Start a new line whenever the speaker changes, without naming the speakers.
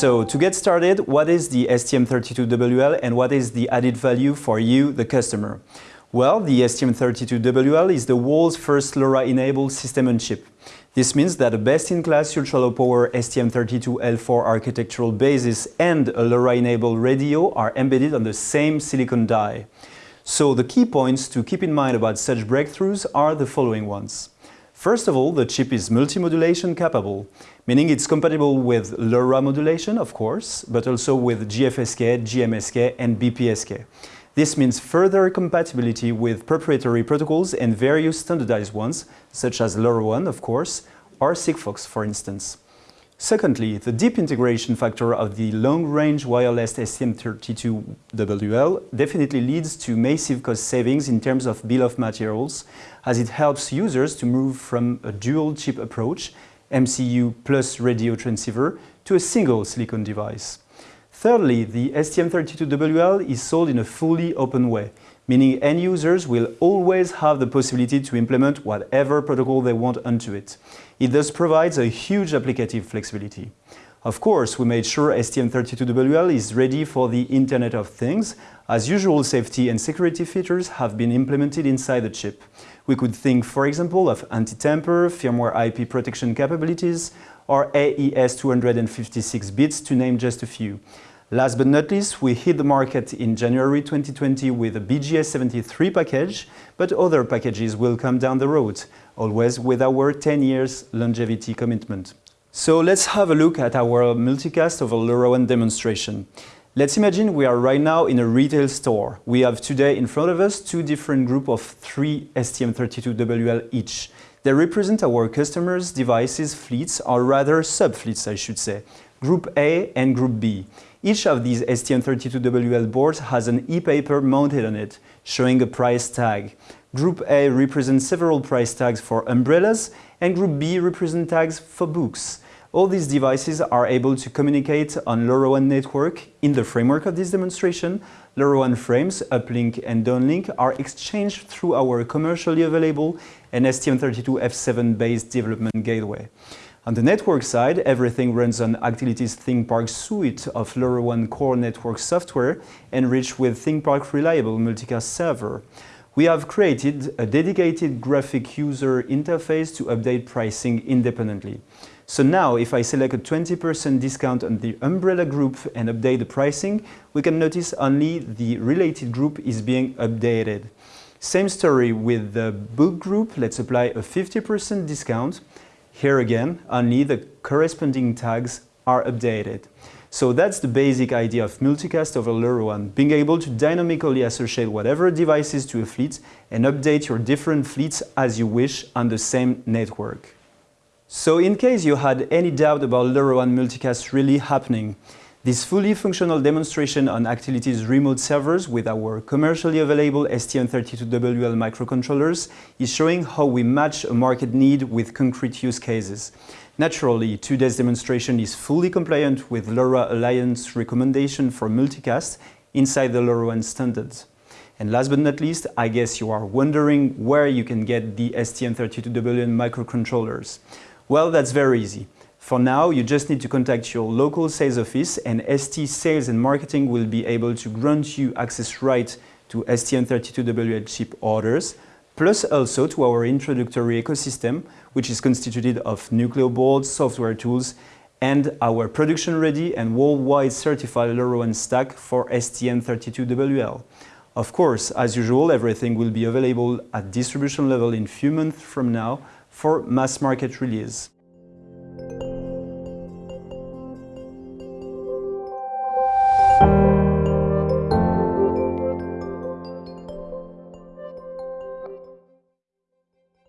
So to get started, what is the STM32WL and what is the added value for you, the customer? Well, the STM32WL is the world's first LoRa-enabled system on chip. This means that a best-in-class ultra-low power STM32L4 architectural basis and a LoRa-enabled radio are embedded on the same silicon die. So the key points to keep in mind about such breakthroughs are the following ones. First of all, the chip is multi-modulation capable, meaning it's compatible with LoRa modulation, of course, but also with GFSK, GMSK and BPSK. This means further compatibility with proprietary protocols and various standardized ones, such as LoRaWAN, of course, or Sigfox, for instance. Secondly, the deep integration factor of the long-range wireless STM32WL definitely leads to massive cost savings in terms of bill of materials, as it helps users to move from a dual-chip approach, MCU plus radio transceiver, to a single silicon device. Thirdly, the STM32WL is sold in a fully open way, meaning end users will always have the possibility to implement whatever protocol they want onto it. It thus provides a huge applicative flexibility. Of course, we made sure STM32WL is ready for the Internet of Things, as usual safety and security features have been implemented inside the chip. We could think, for example, of anti-tamper, firmware IP protection capabilities, or AES 256 bits, to name just a few. Last but not least, we hit the market in January 2020 with a BGS73 package, but other packages will come down the road, always with our 10 years longevity commitment. So let's have a look at our multicast over LoRaWAN demonstration. Let's imagine we are right now in a retail store. We have today in front of us two different groups of three STM32WL each. They represent our customers' devices fleets, or rather sub-fleets I should say, Group A and Group B. Each of these STM32WL boards has an e-paper mounted on it, showing a price tag. Group A represents several price tags for umbrellas, and Group B represents tags for books. All these devices are able to communicate on LoRaWAN network. In the framework of this demonstration, LoRaWAN frames, uplink and downlink, are exchanged through our commercially available and STM32F7 based development gateway. On the network side, everything runs on Actility's ThingPark suite of LoRaWAN core network software enriched with ThingPark Reliable Multicast Server. We have created a dedicated graphic user interface to update pricing independently. So now, if I select a 20% discount on the umbrella group and update the pricing, we can notice only the related group is being updated. Same story with the book group. Let's apply a 50% discount here again, only the corresponding tags are updated. So that's the basic idea of multicast over LoRaWAN, being able to dynamically associate whatever devices to a fleet and update your different fleets as you wish on the same network. So in case you had any doubt about LoRaWAN multicast really happening, this fully functional demonstration on Actility's remote servers with our commercially available STM32WL microcontrollers is showing how we match a market need with concrete use cases. Naturally, today's demonstration is fully compliant with LoRa Alliance recommendation for multicast inside the LoRaWAN standards. And last but not least, I guess you are wondering where you can get the STM32WL microcontrollers. Well, that's very easy. For now, you just need to contact your local sales office and ST Sales and Marketing will be able to grant you access right to STM32WL chip orders, plus also to our introductory ecosystem, which is constituted of Nucleo boards, software tools, and our production-ready and worldwide certified LoRaWAN stack for STM32WL. Of course, as usual, everything will be available at distribution level in few months from now for mass market release.